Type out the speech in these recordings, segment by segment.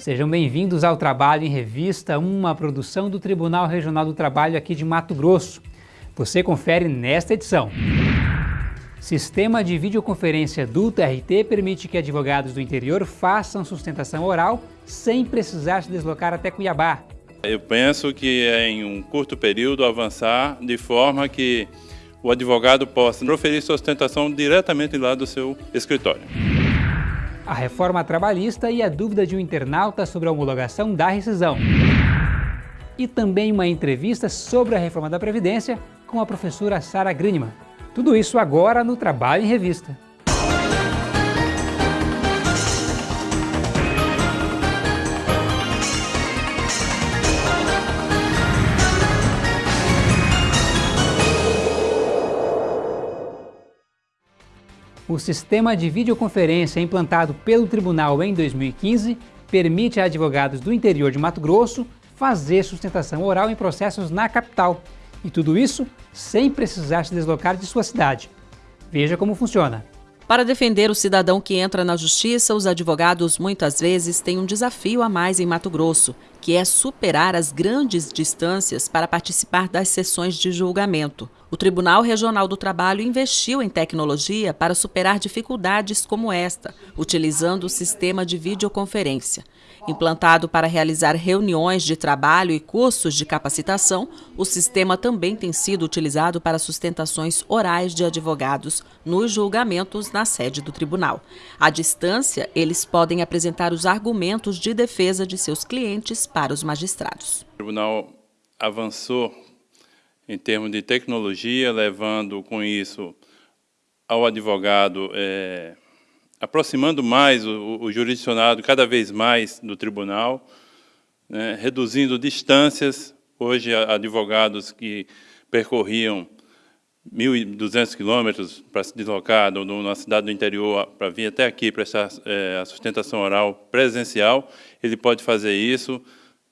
Sejam bem-vindos ao Trabalho em Revista, uma produção do Tribunal Regional do Trabalho aqui de Mato Grosso. Você confere nesta edição. Sistema de videoconferência do TRT permite que advogados do interior façam sustentação oral sem precisar se deslocar até Cuiabá. Eu penso que é em um curto período avançar de forma que o advogado possa proferir sustentação diretamente lá do seu escritório. A reforma trabalhista e a dúvida de um internauta sobre a homologação da rescisão. E também uma entrevista sobre a reforma da Previdência com a professora Sara Grinman. Tudo isso agora no Trabalho em Revista. O sistema de videoconferência implantado pelo Tribunal em 2015 permite a advogados do interior de Mato Grosso fazer sustentação oral em processos na capital. E tudo isso sem precisar se deslocar de sua cidade. Veja como funciona. Para defender o cidadão que entra na justiça, os advogados muitas vezes têm um desafio a mais em Mato Grosso, que é superar as grandes distâncias para participar das sessões de julgamento. O Tribunal Regional do Trabalho investiu em tecnologia para superar dificuldades como esta, utilizando o sistema de videoconferência. Implantado para realizar reuniões de trabalho e cursos de capacitação, o sistema também tem sido utilizado para sustentações orais de advogados nos julgamentos na sede do tribunal. À distância, eles podem apresentar os argumentos de defesa de seus clientes para os magistrados. O tribunal avançou em termos de tecnologia, levando com isso ao advogado, é, aproximando mais o, o, jurisdicionado cada vez mais do tribunal, né, reduzindo distâncias. Hoje, advogados que percorriam 1.200 quilômetros para se deslocar numa cidade do interior para vir até aqui prestar é, a sustentação oral presencial, ele pode fazer isso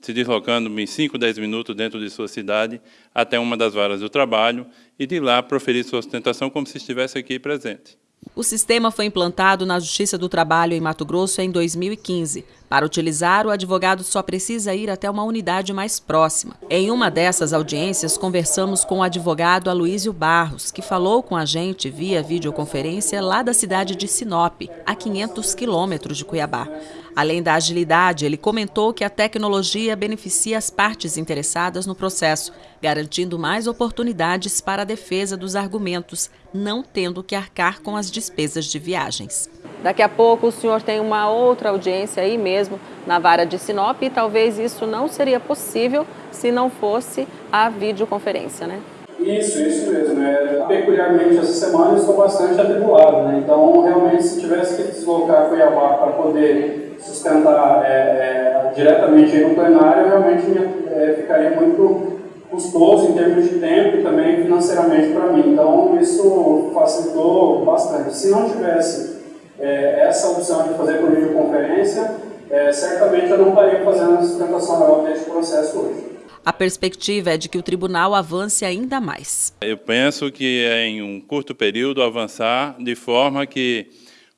se deslocando em 5, 10 minutos dentro de sua cidade até uma das varas do trabalho e de lá proferir sua ostentação como se estivesse aqui presente. O sistema foi implantado na Justiça do Trabalho em Mato Grosso em 2015. Para utilizar, o advogado só precisa ir até uma unidade mais próxima. Em uma dessas audiências, conversamos com o advogado Aloísio Barros, que falou com a gente via videoconferência lá da cidade de Sinop, a 500 quilômetros de Cuiabá. Além da agilidade, ele comentou que a tecnologia beneficia as partes interessadas no processo, garantindo mais oportunidades para a defesa dos argumentos, não tendo que arcar com as despesas de viagens. Daqui a pouco o senhor tem uma outra audiência aí mesmo na vara de Sinop e talvez isso não seria possível se não fosse a videoconferência, né? Isso, isso mesmo. É, peculiarmente essa semana eu estou bastante atribulado, né? Então realmente se tivesse que deslocar Cuiabá para poder sustentar é, é, diretamente no plenário, realmente é, ficaria muito custoso em termos de tempo e também financeiramente para mim. Então, isso facilitou bastante. Se não tivesse é, essa opção de fazer por videoconferência, é, certamente eu não estaria fazendo a sustentação oral deste processo hoje. A perspectiva é de que o tribunal avance ainda mais. Eu penso que é em um curto período avançar de forma que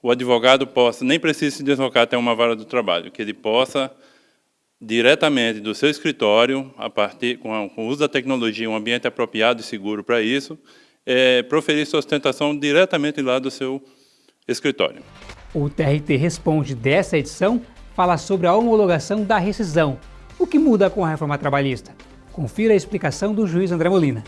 o advogado possa, nem precise se deslocar até uma vara do trabalho, que ele possa, diretamente do seu escritório, a partir, com, a, com o uso da tecnologia, um ambiente apropriado e seguro para isso, é, proferir sua ostentação diretamente lá do seu escritório. O TRT Responde dessa edição fala sobre a homologação da rescisão. O que muda com a reforma trabalhista? Confira a explicação do juiz André Molina.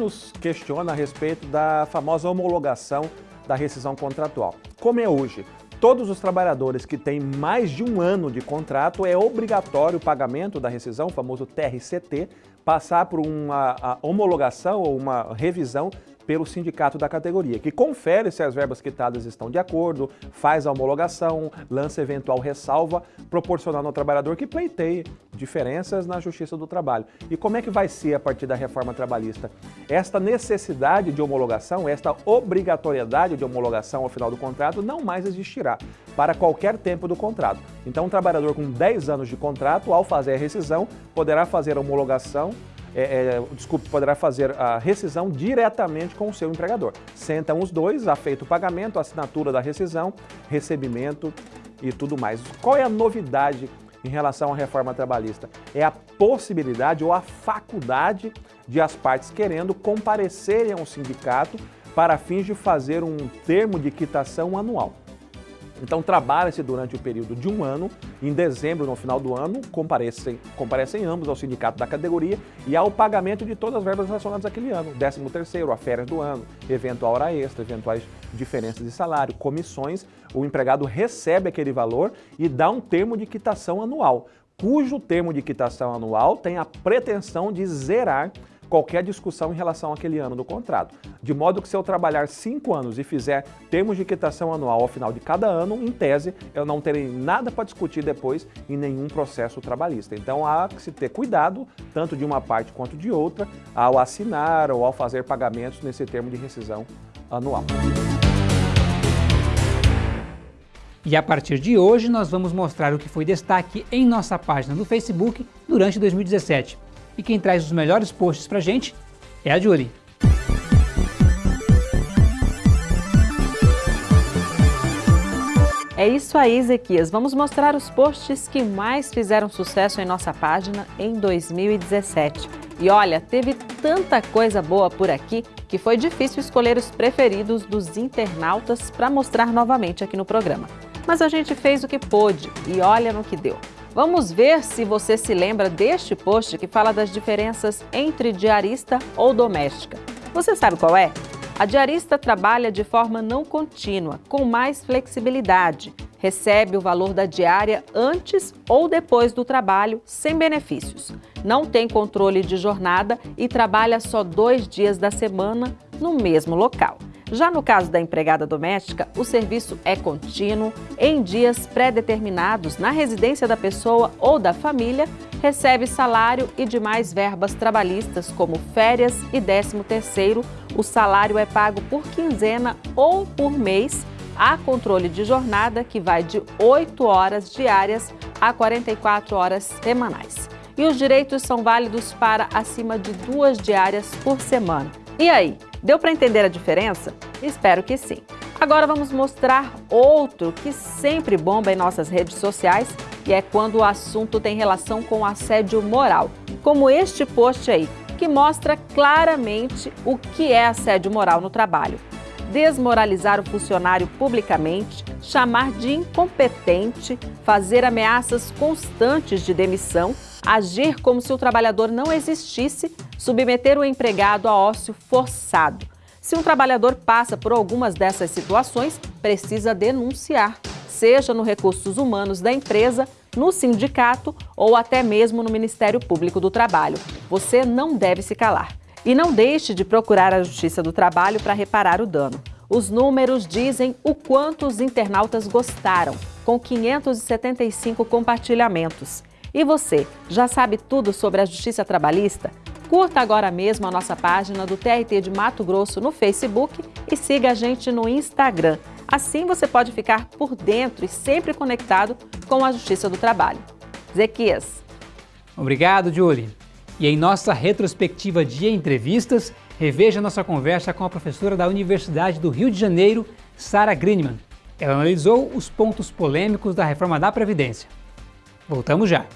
Nos questiona a respeito da famosa homologação da rescisão contratual. Como é hoje, todos os trabalhadores que têm mais de um ano de contrato é obrigatório o pagamento da rescisão, o famoso TRCT, passar por uma homologação ou uma revisão pelo sindicato da categoria, que confere se as verbas quitadas estão de acordo, faz a homologação, lança eventual ressalva, proporcionando ao trabalhador que pleiteie diferenças na Justiça do Trabalho. E como é que vai ser a partir da reforma trabalhista? Esta necessidade de homologação, esta obrigatoriedade de homologação ao final do contrato não mais existirá para qualquer tempo do contrato. Então, um trabalhador com 10 anos de contrato, ao fazer a rescisão, poderá fazer a homologação é, é, desculpe, poderá fazer a rescisão diretamente com o seu empregador. Sentam os dois, afeito o pagamento, assinatura da rescisão, recebimento e tudo mais. Qual é a novidade em relação à reforma trabalhista? É a possibilidade ou a faculdade de as partes querendo comparecerem ao sindicato para fins de fazer um termo de quitação anual. Então trabalha-se durante o período de um ano, em dezembro, no final do ano, comparecem, comparecem ambos ao sindicato da categoria e ao pagamento de todas as verbas relacionadas àquele ano, 13 terceiro, a férias do ano, eventual hora extra, eventuais diferenças de salário, comissões, o empregado recebe aquele valor e dá um termo de quitação anual, cujo termo de quitação anual tem a pretensão de zerar qualquer discussão em relação àquele ano do contrato. De modo que se eu trabalhar cinco anos e fizer termos de quitação anual ao final de cada ano, em tese, eu não terei nada para discutir depois em nenhum processo trabalhista. Então há que se ter cuidado, tanto de uma parte quanto de outra, ao assinar ou ao fazer pagamentos nesse termo de rescisão anual. E a partir de hoje nós vamos mostrar o que foi destaque em nossa página no Facebook durante 2017. E quem traz os melhores posts pra gente é a Julie. É isso aí, Ezequias. Vamos mostrar os posts que mais fizeram sucesso em nossa página em 2017. E olha, teve tanta coisa boa por aqui que foi difícil escolher os preferidos dos internautas para mostrar novamente aqui no programa. Mas a gente fez o que pôde e olha no que deu. Vamos ver se você se lembra deste post que fala das diferenças entre diarista ou doméstica. Você sabe qual é? A diarista trabalha de forma não contínua, com mais flexibilidade. Recebe o valor da diária antes ou depois do trabalho, sem benefícios. Não tem controle de jornada e trabalha só dois dias da semana no mesmo local. Já no caso da empregada doméstica, o serviço é contínuo, em dias pré-determinados na residência da pessoa ou da família, recebe salário e demais verbas trabalhistas como férias e 13º. O salário é pago por quinzena ou por mês. Há controle de jornada que vai de 8 horas diárias a 44 horas semanais. E os direitos são válidos para acima de duas diárias por semana. E aí, Deu para entender a diferença? Espero que sim. Agora vamos mostrar outro que sempre bomba em nossas redes sociais e é quando o assunto tem relação com assédio moral, como este post aí, que mostra claramente o que é assédio moral no trabalho. Desmoralizar o funcionário publicamente, chamar de incompetente, fazer ameaças constantes de demissão, agir como se o trabalhador não existisse, submeter o empregado a ócio forçado. Se um trabalhador passa por algumas dessas situações, precisa denunciar, seja no Recursos Humanos da empresa, no sindicato ou até mesmo no Ministério Público do Trabalho. Você não deve se calar. E não deixe de procurar a Justiça do Trabalho para reparar o dano. Os números dizem o quanto os internautas gostaram, com 575 compartilhamentos. E você, já sabe tudo sobre a justiça trabalhista? Curta agora mesmo a nossa página do TRT de Mato Grosso no Facebook e siga a gente no Instagram. Assim você pode ficar por dentro e sempre conectado com a Justiça do Trabalho. Zequias. Obrigado, Julie. E em nossa retrospectiva de entrevistas, reveja nossa conversa com a professora da Universidade do Rio de Janeiro, Sara Greenman. Ela analisou os pontos polêmicos da reforma da Previdência. Voltamos já.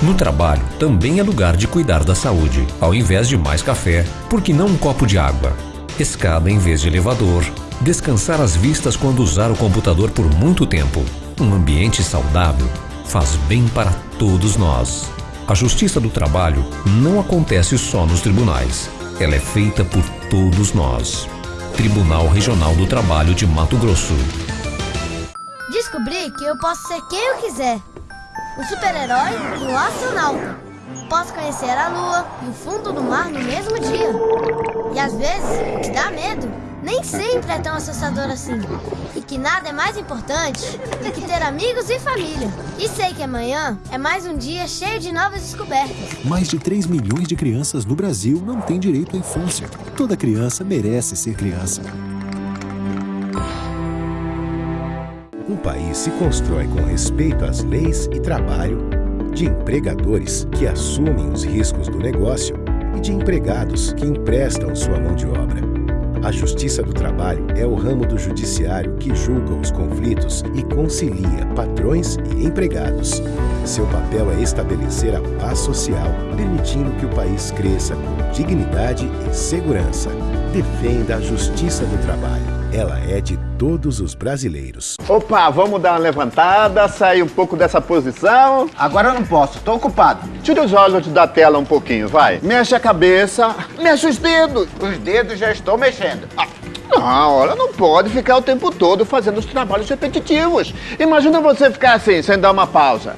No trabalho também é lugar de cuidar da saúde. Ao invés de mais café, por que não um copo de água? Escada em vez de elevador. Descansar as vistas quando usar o computador por muito tempo. Um ambiente saudável faz bem para todos nós. A justiça do trabalho não acontece só nos tribunais. Ela é feita por todos nós. Tribunal Regional do Trabalho de Mato Grosso. Descobri que eu posso ser quem eu quiser. Um super-herói e um astronauta. Posso conhecer a lua e o fundo do mar no mesmo dia. E às vezes, o dá medo nem sempre é tão assustador assim. E que nada é mais importante do que ter amigos e família. E sei que amanhã é mais um dia cheio de novas descobertas. Mais de 3 milhões de crianças no Brasil não têm direito à infância. Toda criança merece ser criança. Um país se constrói com respeito às leis e trabalho, de empregadores que assumem os riscos do negócio e de empregados que emprestam sua mão de obra. A Justiça do Trabalho é o ramo do judiciário que julga os conflitos e concilia patrões e empregados. Seu papel é estabelecer a paz social, permitindo que o país cresça com dignidade e segurança. Defenda a Justiça do Trabalho. Ela é de todos os brasileiros. Opa, vamos dar uma levantada, sair um pouco dessa posição. Agora eu não posso, tô ocupado. Tira os olhos da tela um pouquinho, vai. Mexe a cabeça, mexe os dedos. Os dedos já estou mexendo. Ah. Não, olha, não pode ficar o tempo todo fazendo os trabalhos repetitivos. Imagina você ficar assim, sem dar uma pausa.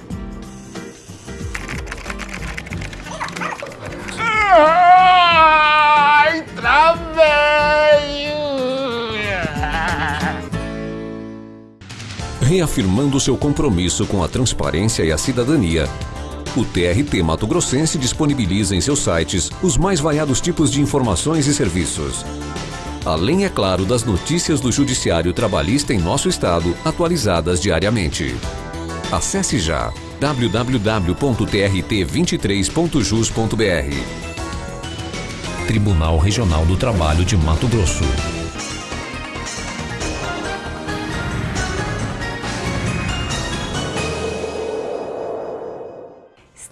Ai, travei! Reafirmando seu compromisso com a transparência e a cidadania, o TRT Mato Grossense disponibiliza em seus sites os mais variados tipos de informações e serviços. Além, é claro, das notícias do Judiciário Trabalhista em nosso estado, atualizadas diariamente. Acesse já www.trt23.jus.br Tribunal Regional do Trabalho de Mato Grosso.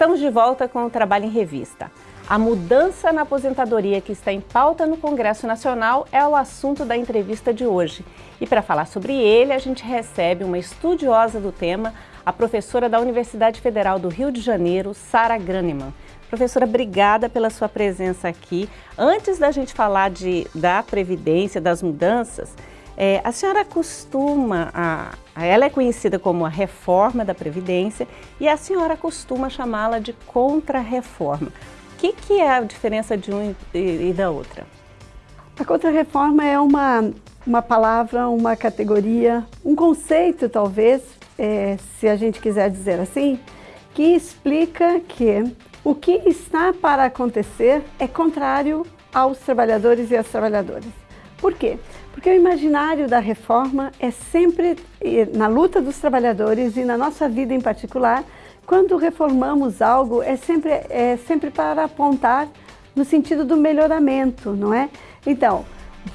Estamos de volta com o Trabalho em Revista. A mudança na aposentadoria que está em pauta no Congresso Nacional é o assunto da entrevista de hoje. E para falar sobre ele, a gente recebe uma estudiosa do tema, a professora da Universidade Federal do Rio de Janeiro, Sara Graneman. Professora, obrigada pela sua presença aqui. Antes da gente falar de, da Previdência, das mudanças, é, a senhora costuma, a, ela é conhecida como a reforma da Previdência e a senhora costuma chamá-la de contra-reforma. O que, que, é a diferença de um e, e da outra? A contra-reforma é uma, uma palavra, uma categoria, um conceito talvez, é, se a gente quiser dizer assim, que explica que o que está para acontecer é contrário aos trabalhadores e às trabalhadoras. Por quê? Porque o imaginário da reforma é sempre, na luta dos trabalhadores e na nossa vida em particular, quando reformamos algo, é sempre, é sempre para apontar no sentido do melhoramento, não é? Então,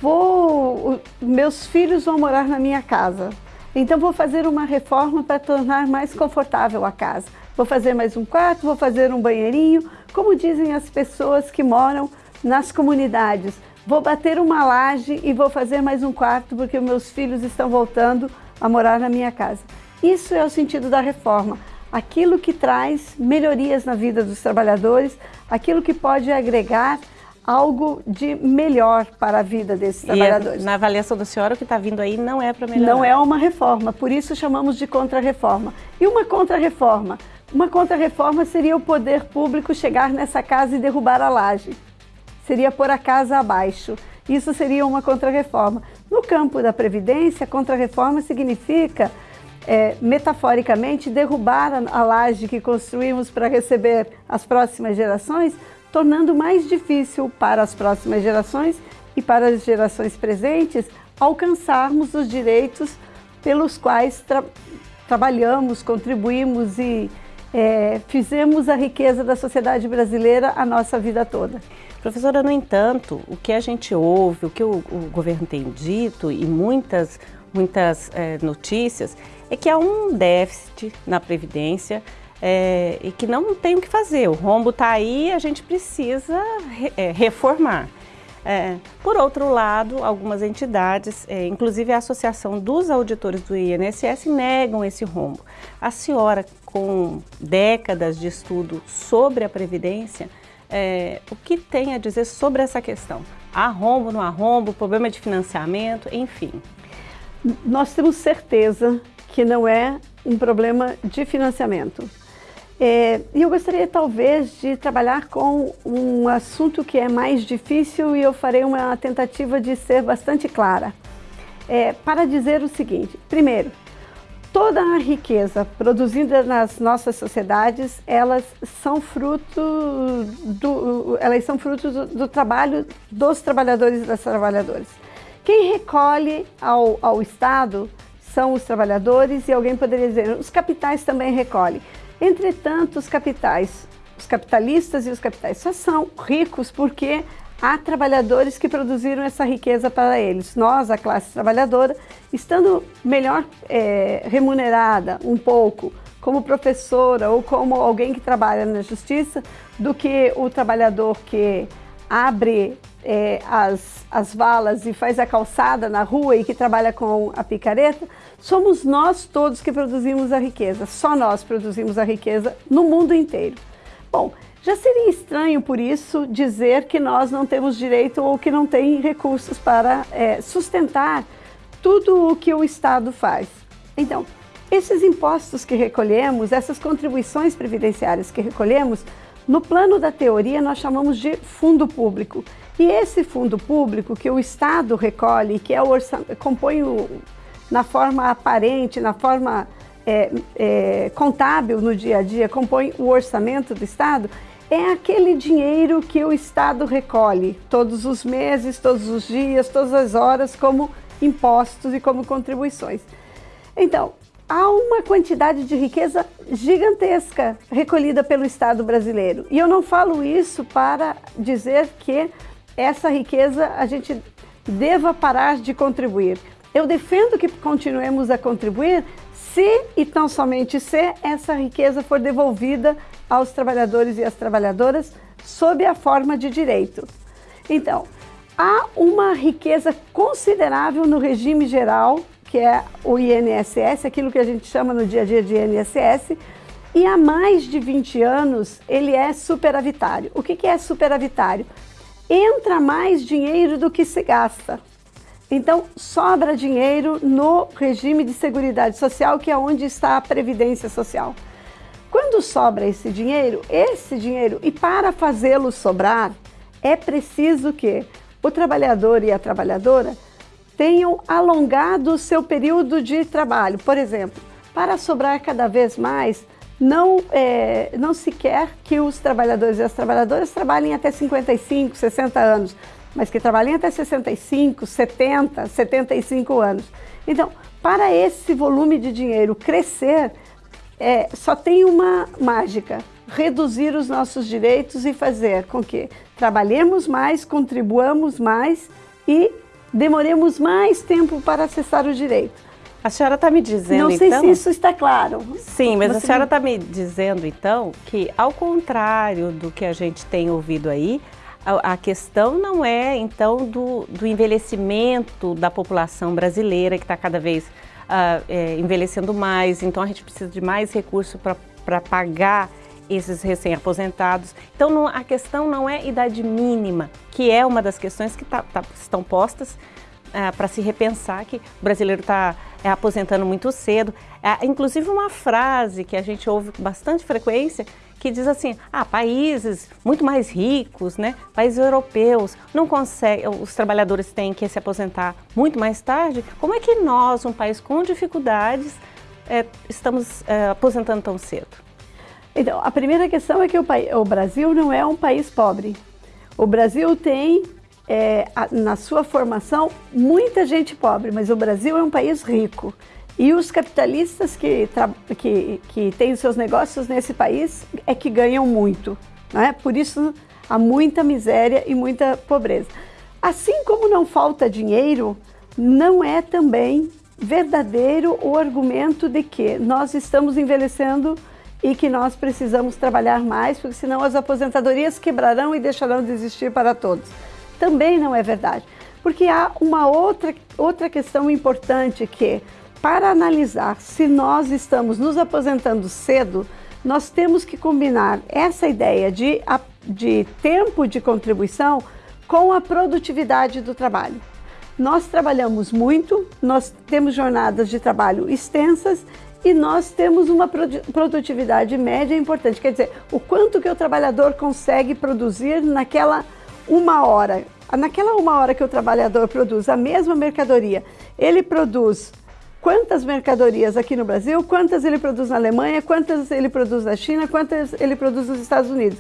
vou, meus filhos vão morar na minha casa, então vou fazer uma reforma para tornar mais confortável a casa. Vou fazer mais um quarto, vou fazer um banheirinho, como dizem as pessoas que moram nas comunidades vou bater uma laje e vou fazer mais um quarto porque meus filhos estão voltando a morar na minha casa. Isso é o sentido da reforma. Aquilo que traz melhorias na vida dos trabalhadores, aquilo que pode agregar algo de melhor para a vida desses e trabalhadores. na avaliação da senhora, o que está vindo aí não é para melhorar? Não é uma reforma, por isso chamamos de contra-reforma. E uma contra-reforma? Uma contra-reforma seria o poder público chegar nessa casa e derrubar a laje seria pôr a casa abaixo. Isso seria uma contrarreforma. No campo da Previdência, contrarreforma significa, é, metaforicamente, derrubar a, laje que construímos para receber as próximas gerações, tornando mais difícil para as próximas gerações e para as gerações presentes alcançarmos os direitos pelos quais tra trabalhamos, contribuímos e é, fizemos a riqueza da sociedade brasileira a nossa vida toda. Professora, no entanto, o que a gente ouve, o que o, o governo tem dito e muitas, muitas é, notícias, é que há um déficit na Previdência é, e que não tem o que fazer. O rombo está aí a gente precisa re, é, reformar. Por outro lado, algumas entidades, inclusive a Associação dos Auditores do INSS, negam esse rombo. A senhora, com décadas de estudo sobre a Previdência, é, o que tem a dizer sobre essa questão? arrombo no arrombo, problema de financiamento, enfim. Nós temos certeza que não é um problema de financiamento. É, e eu gostaria talvez de trabalhar com um assunto que é mais difícil e eu farei uma tentativa de ser bastante clara. É, para dizer o seguinte, primeiro, toda a riqueza produzida nas nossas sociedades, elas são fruto do, elas são fruto do, do trabalho dos trabalhadores e das trabalhadoras. Quem recolhe ao, ao Estado são os trabalhadores e alguém poderia dizer, os capitais também recolhem. Entretanto, os capitais, os capitalistas e os capitais só são ricos porque há trabalhadores que produziram essa riqueza para eles. Nós, a classe trabalhadora, estando melhor é, remunerada um pouco como professora ou como alguém que trabalha na justiça do que o trabalhador que abre é, as, as valas e faz a calçada na rua e que trabalha com a picareta, somos nós todos que produzimos a riqueza. Só nós produzimos a riqueza no mundo inteiro. Bom, já seria estranho, por isso, dizer que nós não temos direito ou que não tem recursos para é, sustentar tudo o que o Estado faz. Então, esses impostos que recolhemos, essas contribuições previdenciárias que recolhemos, no plano da teoria nós chamamos de fundo público. E esse fundo público que o Estado recolhe, que é o compõe o, na forma aparente, na forma é, é, contábil no dia a dia, compõe o orçamento do Estado, é aquele dinheiro que o Estado recolhe todos os meses, todos os dias, todas as horas, como impostos e como contribuições. Então, há uma quantidade de riqueza gigantesca recolhida pelo Estado brasileiro. E eu não falo isso para dizer que essa riqueza a gente deva parar de contribuir. Eu defendo que continuemos a contribuir se e tão somente se essa riqueza for devolvida aos trabalhadores e às trabalhadoras sob a forma de direito. Então, há uma riqueza considerável no regime geral, que é o INSS, aquilo que a gente chama no dia a dia de INSS, e há mais de 20 anos ele é superavitário. O que é superavitário? Entra mais dinheiro do que se gasta. Então, sobra dinheiro no regime de Seguridade Social, que é onde está a Previdência Social. Quando sobra esse dinheiro, esse dinheiro, e para fazê-lo sobrar, é preciso que o trabalhador e a trabalhadora tenham alongado o seu período de trabalho. Por exemplo, para sobrar cada vez mais, não, é, não se quer que os trabalhadores e as trabalhadoras trabalhem até 55, 60 anos mas que trabalhem até 65, 70, 75 anos. Então, para esse volume de dinheiro crescer, é, só tem uma mágica, reduzir os nossos direitos e fazer com que trabalhemos mais, contribuamos mais e demoremos mais tempo para acessar o direito. A senhora está me dizendo, Não sei então... se isso está claro. Sim, mas Você a senhora está me dizendo, então, que ao contrário do que a gente tem ouvido aí, a, questão não é, então, do, do envelhecimento da população brasileira, que está cada vez uh, é, envelhecendo mais, então a gente precisa de mais recursos para pagar esses recém-aposentados. Então, não, a questão não é idade mínima, que é uma das questões que tá, tá, estão postas uh, para se repensar, que o brasileiro está é, aposentando muito cedo. Uh, inclusive, uma frase que a gente ouve com bastante frequência, que diz assim, ah, países muito mais ricos, né, países europeus, não conseguem, os trabalhadores têm que se aposentar muito mais tarde, como é que nós, um país com dificuldades, é, estamos é, aposentando tão cedo? Então, a primeira questão é que o, o Brasil não é um país pobre. O Brasil tem, é, a, na sua formação, muita gente pobre, mas o Brasil é um país rico. E os capitalistas que, que, que têm os seus negócios nesse país é que ganham muito. Né? Por isso há muita miséria e muita pobreza. Assim como não falta dinheiro, não é também verdadeiro o argumento de que nós estamos envelhecendo e que nós precisamos trabalhar mais, porque senão as aposentadorias quebrarão e deixarão de existir para todos. Também não é verdade, porque há uma outra, outra questão importante que para analisar se nós estamos nos aposentando cedo, nós temos que combinar essa ideia de, de tempo de contribuição com a produtividade do trabalho. Nós trabalhamos muito, nós temos jornadas de trabalho extensas e nós temos uma produtividade média importante. Quer dizer, o quanto que o trabalhador consegue produzir naquela uma hora. Naquela uma hora que o trabalhador produz a mesma mercadoria, ele produz quantas mercadorias aqui no Brasil, quantas ele produz na Alemanha, quantas ele produz na China, quantas ele produz nos Estados Unidos.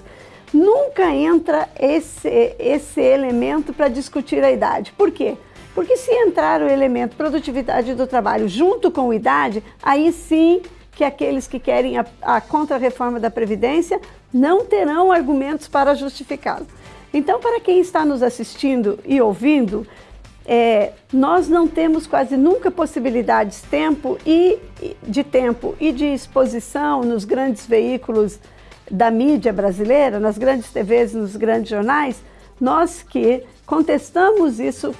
Nunca entra esse, esse elemento para discutir a idade. Por quê? Porque se entrar o elemento produtividade do trabalho junto com idade, aí sim que aqueles que querem a, a contra-reforma da Previdência não terão argumentos para justificá-lo. Então, para quem está nos assistindo e ouvindo, é, nós não temos quase nunca possibilidades tempo e, de tempo e de exposição nos grandes veículos da mídia brasileira, nas grandes TVs, nos grandes jornais, nós que contestamos isso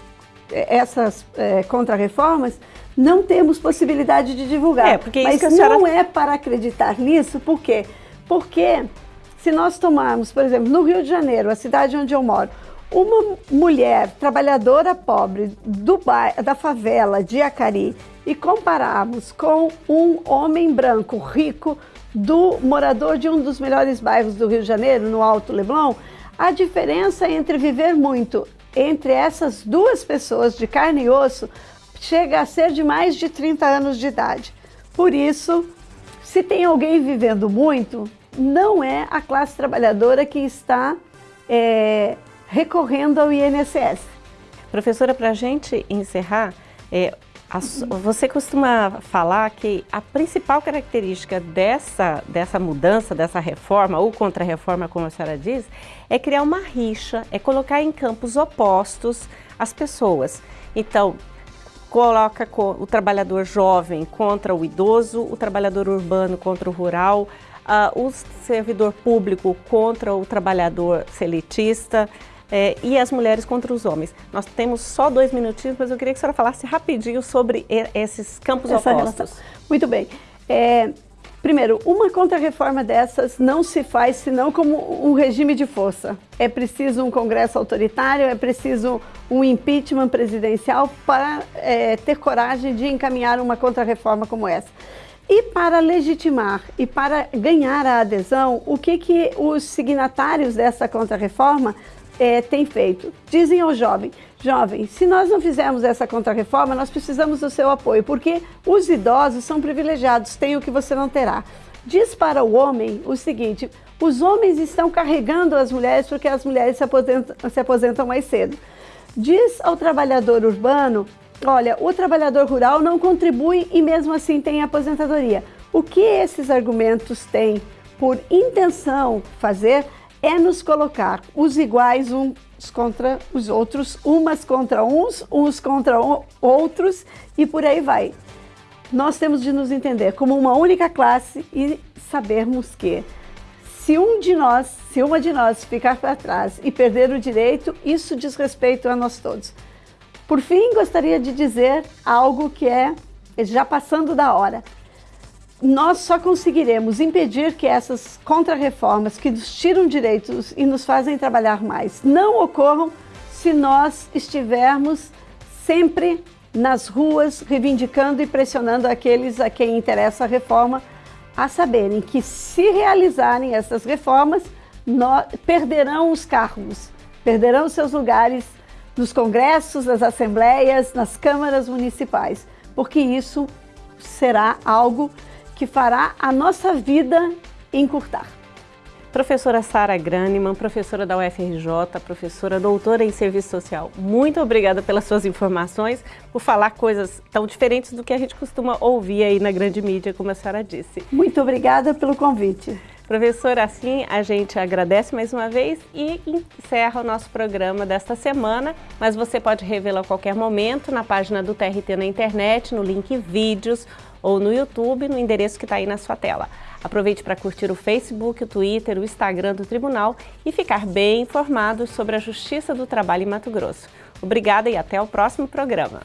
essas é, contrarreformas, não temos possibilidade de divulgar. É, porque Mas senhora... não é para acreditar nisso, por quê? Porque se nós tomarmos, por exemplo, no Rio de Janeiro, a cidade onde eu moro, uma mulher trabalhadora pobre do bairro, da favela de Acari e compararmos com um homem branco rico do morador de um dos melhores bairros do Rio de Janeiro, no Alto Leblon, a diferença entre viver muito entre essas duas pessoas de carne e osso chega a ser de mais de 30 anos de idade. Por isso, se tem alguém vivendo muito, não é a classe trabalhadora que está é, recorrendo ao INSS. Professora, para a gente encerrar, é, a, você costuma falar que a principal característica dessa, dessa mudança, dessa reforma, ou contra-reforma, como a senhora diz, é criar uma rixa, é colocar em campos opostos as pessoas. Então, coloca o trabalhador jovem contra o idoso, o trabalhador urbano contra o rural, uh, o servidor público contra o trabalhador seletista, é, e as mulheres contra os homens. Nós temos só dois minutinhos, mas eu queria que a senhora falasse rapidinho sobre esses campos Essa opostos. Relação. Muito bem. É, primeiro, uma contra-reforma dessas não se faz senão como um regime de força. É preciso um congresso autoritário, é preciso um impeachment presidencial para é, ter coragem de encaminhar uma contra-reforma como essa. E para legitimar e para ganhar a adesão, o que, que os signatários dessa contra-reforma é, tem feito. Dizem ao jovem, jovem, se nós não fizermos essa contrarreforma, nós precisamos do seu apoio, porque os idosos são privilegiados, têm o que você não terá. Diz para o homem o seguinte, os homens estão carregando as mulheres porque as mulheres se aposentam, se aposentam mais cedo. Diz ao trabalhador urbano, olha, o trabalhador rural não contribui e mesmo assim tem aposentadoria. O que esses argumentos têm por intenção fazer é nos colocar os iguais uns contra os outros, umas contra uns, uns contra outros e por aí vai. Nós temos de nos entender como uma única classe e sabermos que se um de nós, se uma de nós ficar para trás e perder o direito, isso diz respeito a nós todos. Por fim, gostaria de dizer algo que é já passando da hora. Nós só conseguiremos impedir que essas contrarreformas que nos tiram direitos e nos fazem trabalhar mais não ocorram se nós estivermos sempre nas ruas reivindicando e pressionando aqueles a quem interessa a reforma a saberem que se realizarem essas reformas, perderão os cargos, perderão seus lugares nos congressos, nas assembleias, nas câmaras municipais, porque isso será algo que fará a nossa vida encurtar. Professora Sara Graneman, professora da UFRJ, professora doutora em Serviço Social, muito obrigada pelas suas informações, por falar coisas tão diferentes do que a gente costuma ouvir aí na grande mídia, como a senhora disse. Muito obrigada pelo convite. Professora, assim a gente agradece mais uma vez e encerra o nosso programa desta semana, mas você pode revê-lo a qualquer momento na página do TRT na internet, no link vídeos, ou no YouTube, no endereço que está aí na sua tela. Aproveite para curtir o Facebook, o Twitter, o Instagram do Tribunal e ficar bem informado sobre a Justiça do Trabalho em Mato Grosso. Obrigada e até o próximo programa.